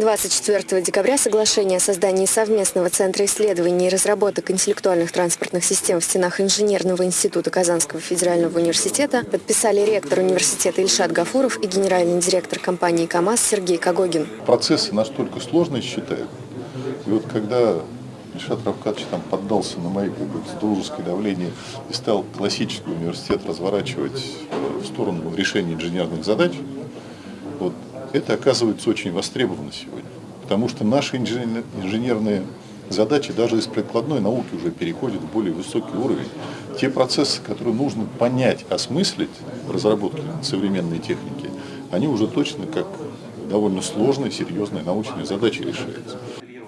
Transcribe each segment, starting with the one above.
24 декабря соглашение о создании совместного Центра исследований и разработок интеллектуальных транспортных систем в стенах Инженерного института Казанского федерального университета подписали ректор университета Ильшат Гафуров и генеральный директор компании КАМАЗ Сергей Когогин. Процессы настолько сложные считаю. И вот когда Ильшат Равкадович там поддался на мои как бы, дружеское давление и стал классический университет разворачивать в сторону решения инженерных задач, вот, это оказывается очень востребовано сегодня. Потому что наши инженерные задачи даже из прикладной науки уже переходят в более высокий уровень. Те процессы, которые нужно понять, осмыслить в разработке современной техники, они уже точно как довольно сложные, серьезные научные задачи решаются.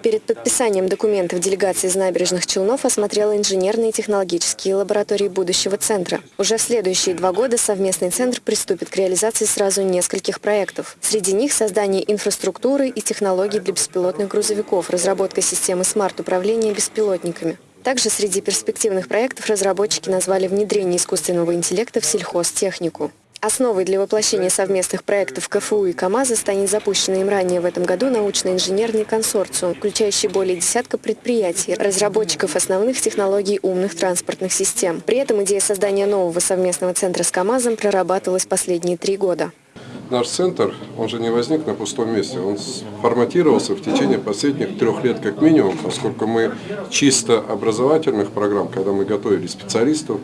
Перед подписанием документов делегация из набережных Челнов осмотрела инженерные и технологические лаборатории будущего центра. Уже в следующие два года совместный центр приступит к реализации сразу нескольких проектов. Среди них создание инфраструктуры и технологий для беспилотных грузовиков, разработка системы смарт-управления беспилотниками. Также среди перспективных проектов разработчики назвали внедрение искусственного интеллекта в сельхозтехнику. Основой для воплощения совместных проектов КФУ и КАМАЗа станет запущенный им ранее в этом году научно-инженерный консорциум, включающий более десятка предприятий, разработчиков основных технологий умных транспортных систем. При этом идея создания нового совместного центра с КАМАЗом прорабатывалась последние три года. Наш центр, он же не возник на пустом месте, он форматировался в течение последних трех лет как минимум, поскольку мы чисто образовательных программ, когда мы готовили специалистов,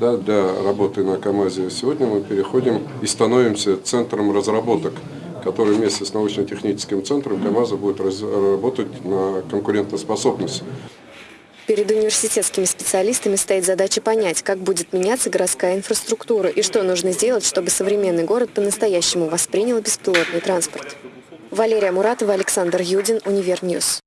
да, для работы на КАМАЗе. Сегодня мы переходим и становимся центром разработок, который вместе с научно-техническим центром КАМАЗа будет работать на конкурентоспособность. Перед университетскими специалистами стоит задача понять, как будет меняться городская инфраструктура и что нужно сделать, чтобы современный город по-настоящему воспринял беспилотный транспорт. Валерия Муратова, Александр Юдин, Универньюз.